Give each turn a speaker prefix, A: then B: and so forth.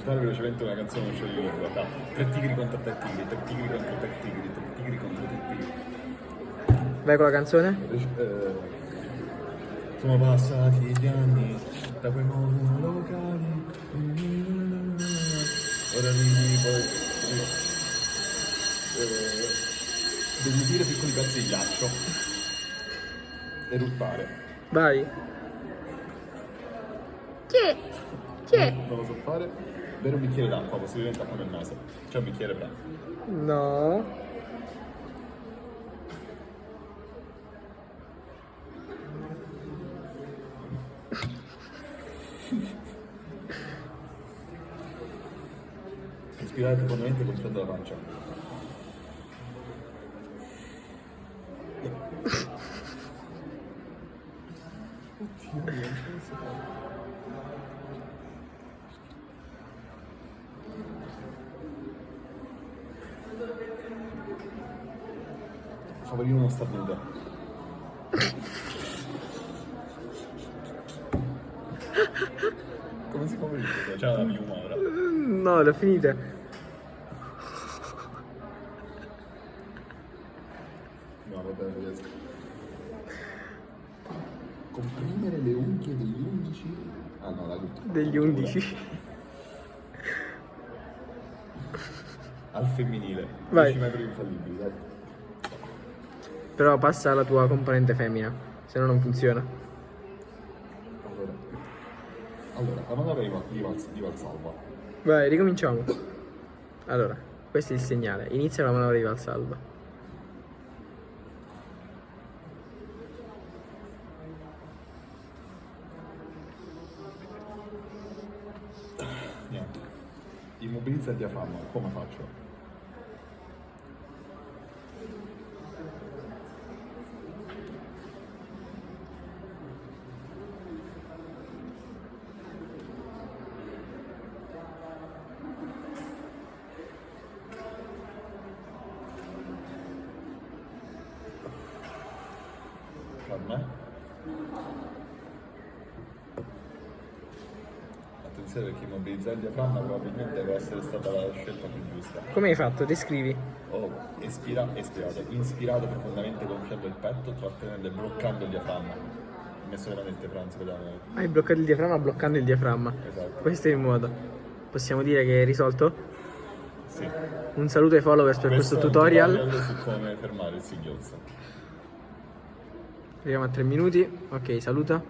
A: recitare velocemente una canzone non scegli lingua. Da tre tigri contro tre tigri, tre tigri contro tre tigri, tre tigri contro tre tigri.
B: Vai con la canzone?
A: Eh, sono passati gli anni da quei monolocali. Ora ridi poi. Eh, deglutire piccoli pezzi di ghiaccio. Eruttare.
B: Vai. Che? Che?
A: Non lo so fare. Bere un bicchiere d'acqua, possibilmente acqua nel naso. C'è un bicchiere però.
B: No.
A: Respirare profondamente contraendo la pancia. Oddio, non ce la Favorire uno starnuto. Come si fa questo? C'è la piuma ora.
B: No, l'ho finita.
A: No, vabbè, non riesco. Comprimere le unghie degli undici. Ah no, la
B: Degli 11.
A: Al femminile.
B: Vai.
A: 10 metri infallibili, dai.
B: Però passa alla tua componente femmina, se no non funziona.
A: Allora. Allora, la manovra di, Val- di, Val- di Valsalva.
B: Vai, ricominciamo. Allora, questo è il segnale. Inizia la manovra di Valsalva.
A: Niente. Immobilizza il diaframma. Come faccio? Calma. Attenzione perché immobilizzare il diaframma probabilmente può essere stata la scelta più giusta.
B: Come hai fatto? Descrivi.
A: Ho espira- espirato, inspirato profondamente gonfiando il petto, trattenendo e bloccando il diaframma. Ho messo veramente vedeva neanche.
B: Hai bloccato il diaframma bloccando il diaframma.
A: Esatto.
B: Questo è il modo. Possiamo dire che è risolto?
A: Sì.
B: Un saluto ai followers per questo,
A: è un
B: tutorial.
A: su come fermare il singhiozzo.
B: Arriviamo a 3 minuti. Ok, saluta.